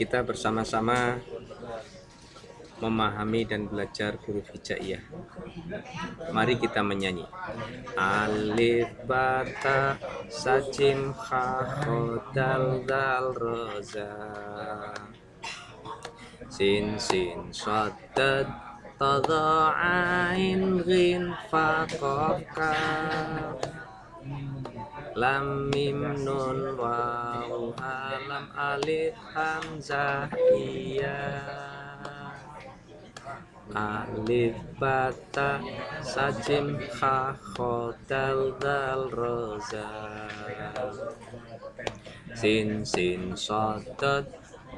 kita bersama-sama memahami dan belajar huruf hijaiyah. Mari kita menyanyi. Alif bata sajim kha dal dal roza. Sin sin shad dad tada ain ghin fa qaf lam mim nun waw lam alif hamzah iya. Alif bata sajim kha khotal dal roza. Sin sin sodat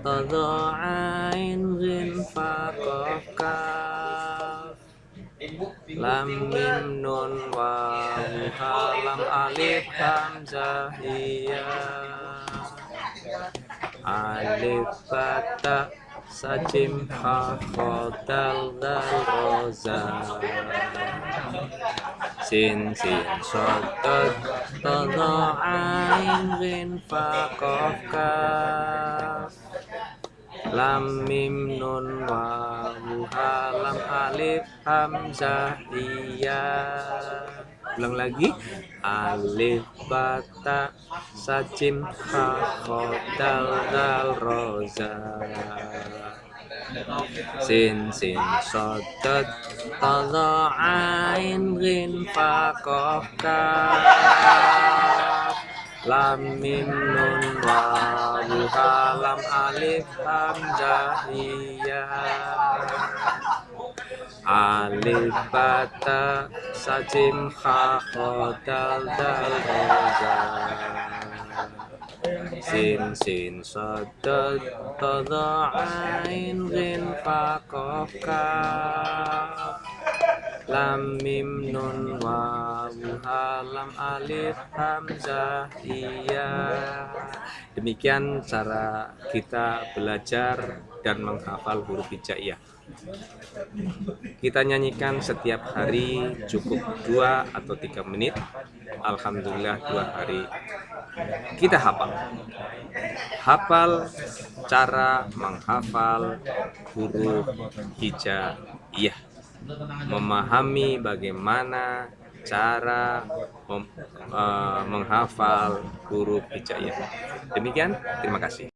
tada ain kaf lam mim nun waw lam alif hamzah iya alif bata sajim ha khotal dal roza. Sin sin sotot todo ain rin fa kof kaf lam mim nun waw lam alif hamzah iya. Ulang lagi. Alif bata sajim ha khotal dal roza. Sin sin sodat tada ain rin fa kof kaf lam mim nun waw lam alif hamzah iya alif bata sajim kha khotal dal sin sin sadad tada ain ghin lam mim nun waw lam alif hamzah iya. Demikian cara kita belajar dan menghafal huruf hijaiyah. Kita nyanyikan setiap hari cukup dua atau tiga menit. Alhamdulillah dua hari. Kita hafal. Hafal cara menghafal huruf hijaiyah memahami bagaimana cara mem, uh, menghafal huruf hijaiyah demikian terima kasih